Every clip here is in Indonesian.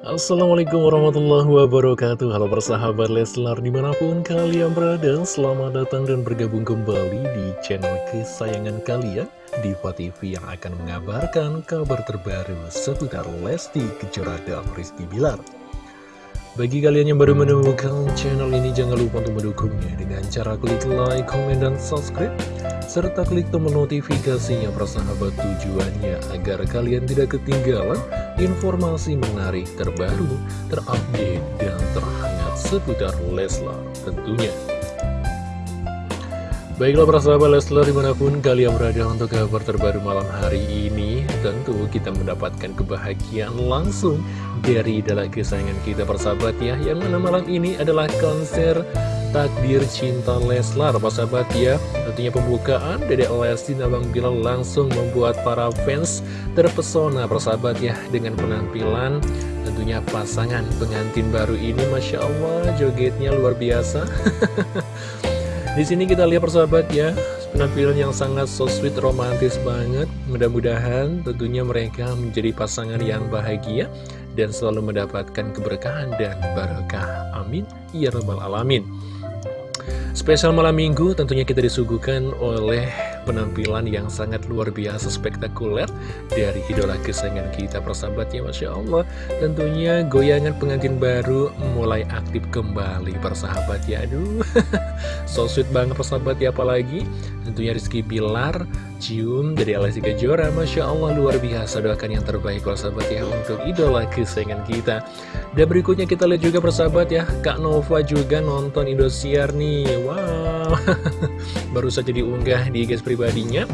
Assalamualaikum warahmatullahi wabarakatuh Halo persahabat Leslar di mana pun kalian berada Selamat datang dan bergabung kembali di channel kesayangan kalian Diva TV yang akan mengabarkan kabar terbaru seputar Lesti Kejora dan Rizky Bilar bagi kalian yang baru menemukan channel ini, jangan lupa untuk mendukungnya dengan cara klik like, komen, dan subscribe. Serta klik tombol notifikasinya persahabat tujuannya agar kalian tidak ketinggalan informasi menarik terbaru, terupdate, dan terhangat seputar Leslar tentunya. Baiklah para sahabat Leslar di mana pun kalian berada untuk kabar terbaru malam hari ini Tentu kita mendapatkan kebahagiaan langsung dari idola kesayangan kita persahabat ya Yang mana malam ini adalah konser Takdir Cinta Leslar persahabat ya Tentunya pembukaan Dede Lesti Nabang Bilal langsung membuat para fans terpesona persahabat ya Dengan penampilan tentunya pasangan pengantin baru ini Masya Allah jogetnya luar biasa Di sini kita lihat persahabat ya, penampilan yang sangat so sweet, romantis banget. Mudah-mudahan tentunya mereka menjadi pasangan yang bahagia dan selalu mendapatkan keberkahan dan barokah. Amin. Ya Rabbal Alamin. Spesial malam minggu tentunya kita disuguhkan oleh penampilan yang sangat luar biasa spektakuler dari idola kesayangan kita persahabatnya Masya Allah. Tentunya goyangan pengantin baru mulai aktif kembali persahabat ya aduh so sweet banget persahabat ya apalagi? Tentunya Rizky Bilar cium dari Alessi Kejora Masya Allah luar biasa doakan yang terbaik persahabat ya untuk idola kesayangan kita. Dan berikutnya kita lihat juga persahabat ya Kak Nova juga nonton Indosiar nih wow. Baru saja diunggah di guys pribadinya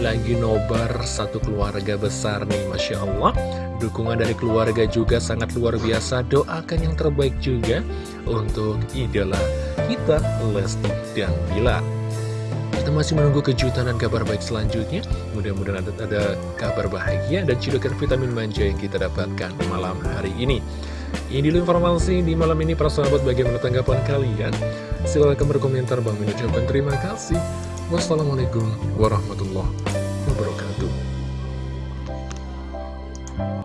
Lagi nobar satu keluarga besar nih Masya Allah. Dukungan dari keluarga juga sangat luar biasa Doakan yang terbaik juga untuk idola kita Lesti dan Bilar kita masih menunggu kejutan dan kabar baik selanjutnya. Mudah-mudahan ada, ada kabar bahagia dan cidukan vitamin manja yang kita dapatkan malam hari ini. Ini dulu informasi di malam ini para sahabat bagaimana tanggapan kalian. Silahkan berkomentar Bang mengucapkan terima kasih. Wassalamualaikum warahmatullahi wabarakatuh.